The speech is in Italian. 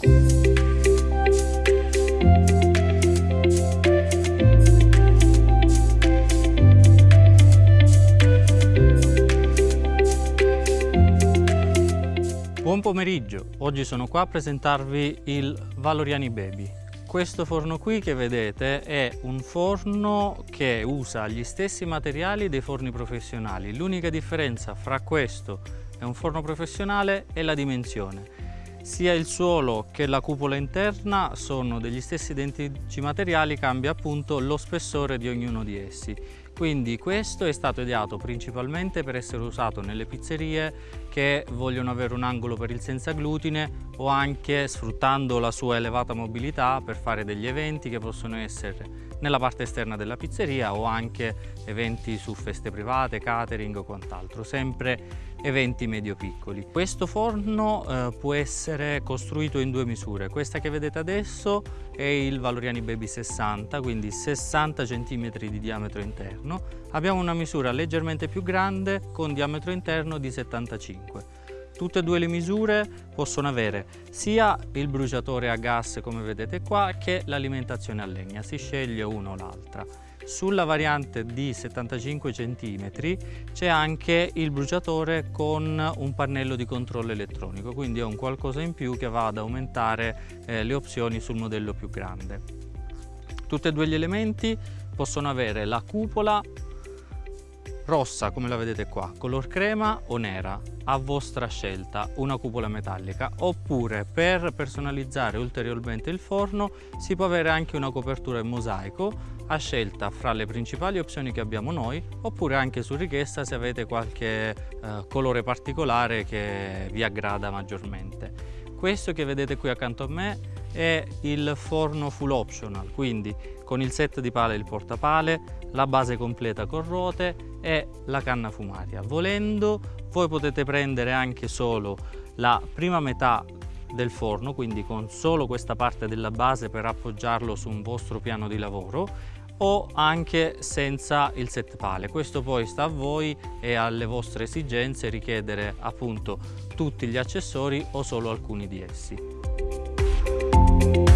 Buon pomeriggio, oggi sono qua a presentarvi il Valoriani Baby. Questo forno qui che vedete è un forno che usa gli stessi materiali dei forni professionali. L'unica differenza fra questo e un forno professionale è la dimensione. Sia il suolo che la cupola interna sono degli stessi identici materiali, cambia appunto lo spessore di ognuno di essi. Quindi questo è stato ideato principalmente per essere usato nelle pizzerie che vogliono avere un angolo per il senza glutine o anche sfruttando la sua elevata mobilità per fare degli eventi che possono essere nella parte esterna della pizzeria o anche eventi su feste private, catering o quant'altro, sempre eventi medio-piccoli. Questo forno eh, può essere costruito in due misure, questa che vedete adesso è il Valoriani Baby 60, quindi 60 cm di diametro interno, abbiamo una misura leggermente più grande con diametro interno di 75 Tutte e due le misure possono avere sia il bruciatore a gas come vedete qua che l'alimentazione a legna, si sceglie una o l'altra. Sulla variante di 75 cm c'è anche il bruciatore con un pannello di controllo elettronico, quindi è un qualcosa in più che va ad aumentare eh, le opzioni sul modello più grande. Tutti e due gli elementi possono avere la cupola rossa come la vedete qua, color crema o nera, a vostra scelta, una cupola metallica, oppure per personalizzare ulteriormente il forno si può avere anche una copertura in mosaico a scelta fra le principali opzioni che abbiamo noi, oppure anche su richiesta se avete qualche eh, colore particolare che vi aggrada maggiormente. Questo che vedete qui accanto a me è il forno full optional, quindi con il set di pale e il portapale, la base completa con ruote e la canna fumaria. Volendo voi potete prendere anche solo la prima metà del forno, quindi con solo questa parte della base per appoggiarlo su un vostro piano di lavoro o anche senza il set pale. Questo poi sta a voi e alle vostre esigenze richiedere appunto tutti gli accessori o solo alcuni di essi. Thank you.